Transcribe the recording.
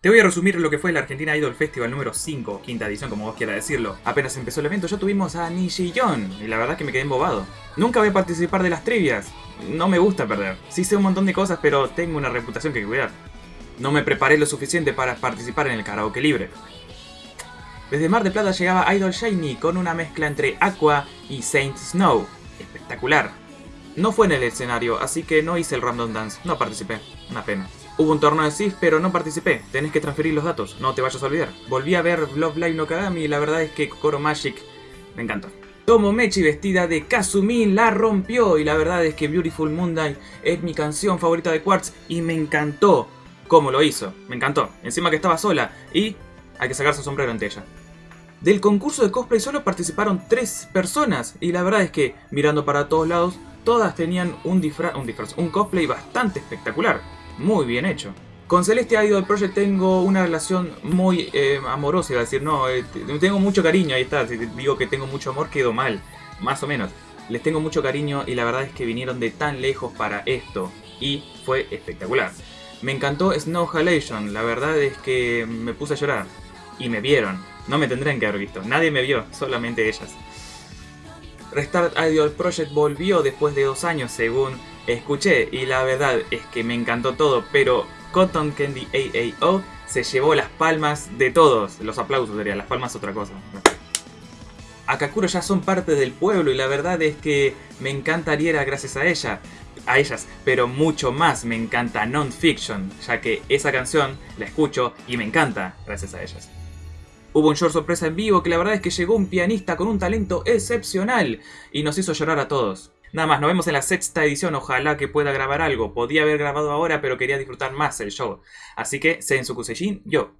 Te voy a resumir lo que fue la Argentina Idol Festival número 5, quinta edición como vos quieras decirlo. Apenas empezó el evento ya tuvimos a Nishiyón y la verdad que me quedé embobado. Nunca voy a participar de las trivias, no me gusta perder. Sí sé un montón de cosas pero tengo una reputación que cuidar. No me preparé lo suficiente para participar en el karaoke libre. Desde Mar de Plata llegaba Idol Shiny con una mezcla entre Aqua y Saint Snow. Espectacular. No fue en el escenario, así que no hice el Random Dance, no participé. Una pena. Hubo un torneo de SIF, pero no participé. Tenés que transferir los datos, no te vayas a olvidar. Volví a ver Love Live no Kagami y la verdad es que Kokoro Magic me encantó. Tomomechi vestida de Kazumi la rompió y la verdad es que Beautiful Moonlight es mi canción favorita de Quartz y me encantó cómo lo hizo. Me encantó. Encima que estaba sola y hay que sacarse sombrero ante ella. Del concurso de cosplay solo participaron tres personas y la verdad es que mirando para todos lados todas tenían un disfraz, un, cosplay bastante espectacular muy bien hecho. Con Celeste Idol Project tengo una relación muy eh, amorosa, iba decir, no, eh, tengo mucho cariño, ahí está, si digo que tengo mucho amor quedo mal, más o menos. Les tengo mucho cariño y la verdad es que vinieron de tan lejos para esto y fue espectacular. Me encantó Snow Halation, la verdad es que me puse a llorar y me vieron. No me tendrían que haber visto, nadie me vio, solamente ellas. Restart Idol Project volvió después de dos años según escuché y la verdad es que me encantó todo, pero Cotton Candy AAO se llevó las palmas de todos. Los aplausos sería, las palmas otra cosa. Akakuro ya son parte del pueblo y la verdad es que me encantaría gracias a ella, a ellas, pero mucho más me encanta Non-Fiction, ya que esa canción la escucho y me encanta gracias a ellas. Hubo un short sorpresa en vivo que la verdad es que llegó un pianista con un talento excepcional y nos hizo llorar a todos. Nada más, nos vemos en la sexta edición, ojalá que pueda grabar algo. Podía haber grabado ahora, pero quería disfrutar más el show. Así que, Sensu Kusejin, yo.